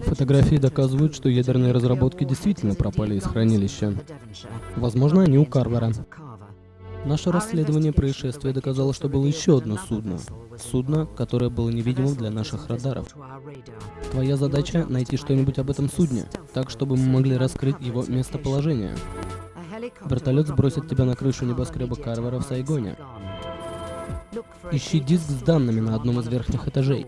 Фотографии доказывают, что ядерные разработки действительно пропали из хранилища. Возможно, они у Карвера. Наше расследование происшествия доказало, что было еще одно судно. Судно, которое было невидимым для наших радаров. Твоя задача — найти что-нибудь об этом судне, так, чтобы мы могли раскрыть его местоположение. Вертолет сбросит тебя на крышу небоскреба Карвера в Сайгоне. Ищи диск с данными на одном из верхних этажей.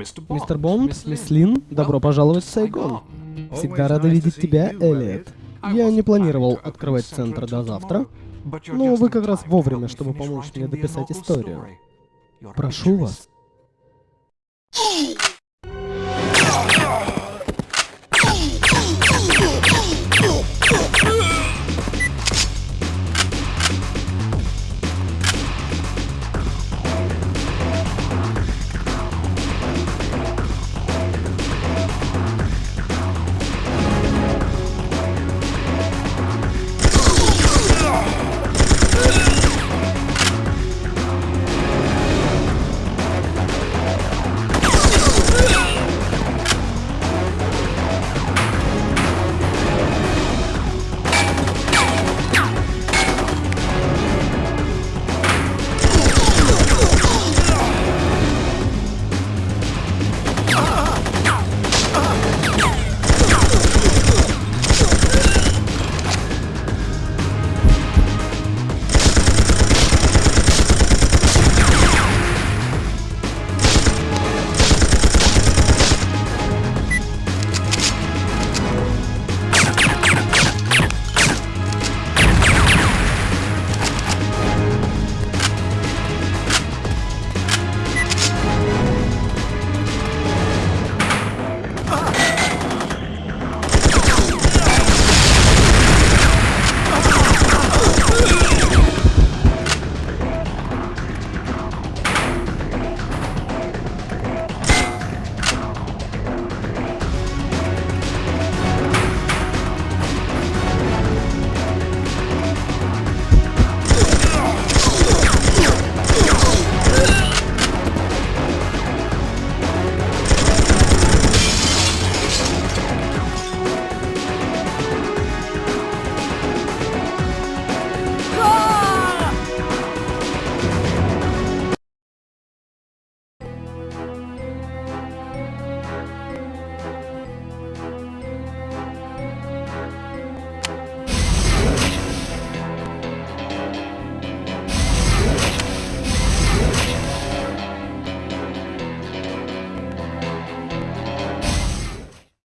Мистер Бонд, мисс Лин, добро пожаловать в Сайгон. Всегда рада видеть тебя, Элliot. Я не планировал открывать центр до завтра, но вы как раз вовремя, чтобы помочь мне дописать историю. Прошу вас.